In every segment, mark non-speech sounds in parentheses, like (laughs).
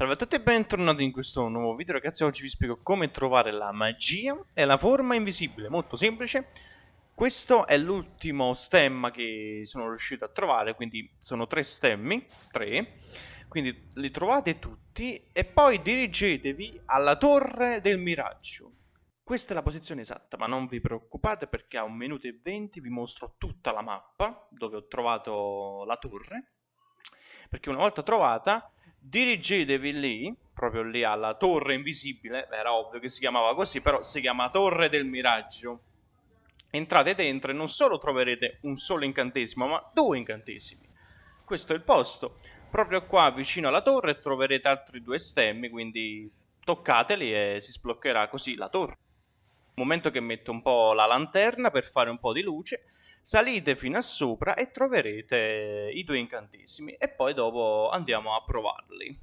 Salve a tutti e bentornati in questo nuovo video ragazzi, oggi vi spiego come trovare la magia e la forma invisibile, molto semplice. Questo è l'ultimo stemma che sono riuscito a trovare, quindi sono tre stemmi, tre. Quindi li trovate tutti e poi dirigetevi alla torre del miraggio. Questa è la posizione esatta, ma non vi preoccupate perché a un minuto e venti vi mostro tutta la mappa dove ho trovato la torre. Perché una volta trovata dirigetevi lì, proprio lì alla torre invisibile, era ovvio che si chiamava così, però si chiama Torre del Miraggio. Entrate dentro e non solo troverete un solo incantesimo, ma due incantesimi. Questo è il posto. Proprio qua vicino alla torre troverete altri due stemmi, quindi toccateli e si sbloccherà così la torre. Momento che metto un po' la lanterna per fare un po' di luce salite fino a sopra e troverete i due incantesimi e poi dopo andiamo a provarli.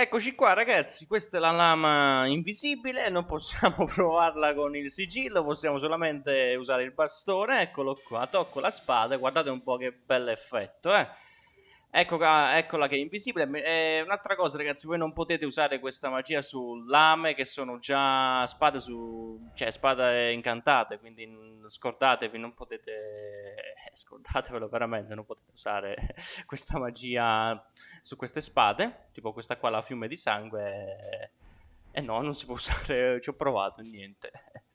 Eccoci qua ragazzi, questa è la lama invisibile, non possiamo (laughs) provarla con il sigillo, possiamo solamente usare il bastone, eccolo qua, tocco la spada, guardate un po' che bell'effetto, eh. Ecco, eccola che è invisibile. Eh, un'altra cosa, ragazzi, voi non potete usare questa magia su lame che sono già spade su. cioè spade incantate. Quindi scordatevi, non potete. Eh, scordatevelo veramente, non potete usare (laughs) questa magia su queste spade. Tipo questa qua, la fiume di sangue. E eh no, non si può usare. (laughs) Ci ho provato, niente. (laughs)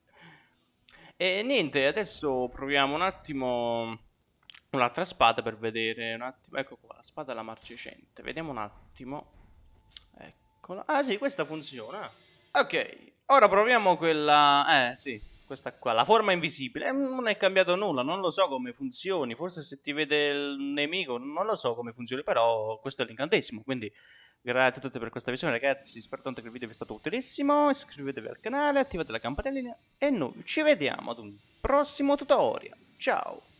E niente, adesso proviamo un attimo un'altra spada per vedere un attimo. Ecco qua, la spada alla marcescente. Vediamo un attimo. Eccola. Ah sì, questa funziona. Ok, ora proviamo quella... Eh sì, questa qua, la forma invisibile. Eh, non è cambiato nulla, non lo so come funzioni. Forse se ti vede il nemico, non lo so come funzioni, però questo è l'incantesimo. Quindi grazie a tutti per questa visione ragazzi. Spero tanto che il video vi sia stato utilissimo. Iscrivetevi al canale, attivate la campanellina e noi ci vediamo ad un prossimo tutorial. Ciao!